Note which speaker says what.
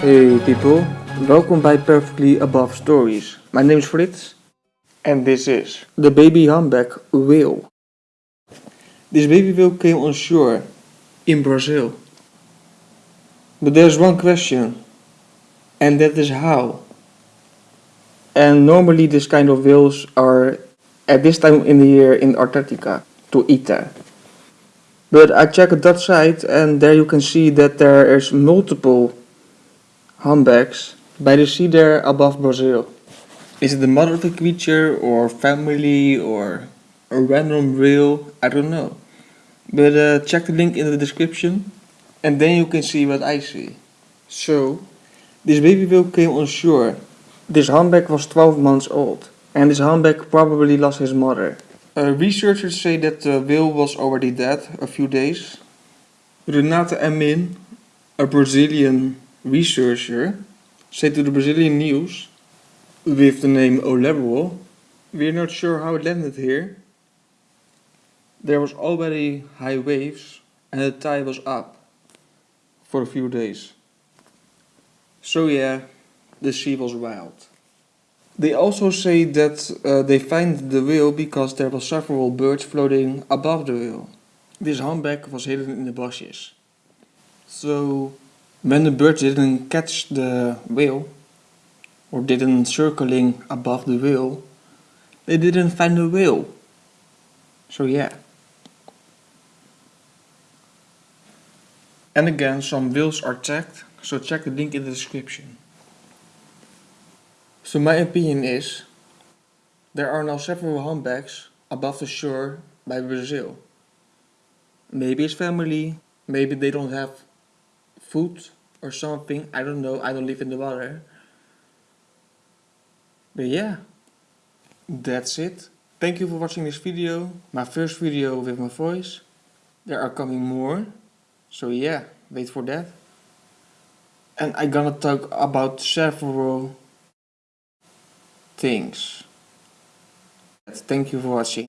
Speaker 1: Hey people, welcome by Perfectly Above Stories. My name is Fritz and this is the baby humpback whale. This baby whale came on shore in Brazil. But there's one question and that is how. And normally this kind of whales are at this time in the year in Antarctica to eat there. But I checked that site and there you can see that there is multiple humpbacks by the sea there above Brazil. Is it the mother of the creature or family or a random whale? I don't know. But uh, check the link in the description and then you can see what I see. So, this baby whale came on shore. This humpback was 12 months old and this humpback probably lost his mother. Uh, researchers say that the whale was already dead a few days. Renata Emin, a Brazilian researcher, said to the Brazilian news, with the name O Liberal, we're not sure how it landed here. There was already high waves and the tide was up for a few days. So yeah, the sea was wild. They also say that uh, they find the whale because there were several birds floating above the whale. This humpback was hidden in the bushes. So when the birds didn't catch the whale or didn't circling above the whale, they didn't find the whale. So yeah. And again, some whales are tagged, so check the link in the description. So my opinion is, there are now several humpbacks above the shore by Brazil. Maybe it's family, maybe they don't have food or something, I don't know, I don't live in the water. But yeah, that's it. Thank you for watching this video, my first video with my voice. There are coming more, so yeah, wait for that. And I'm gonna talk about several things. Thank you for watching.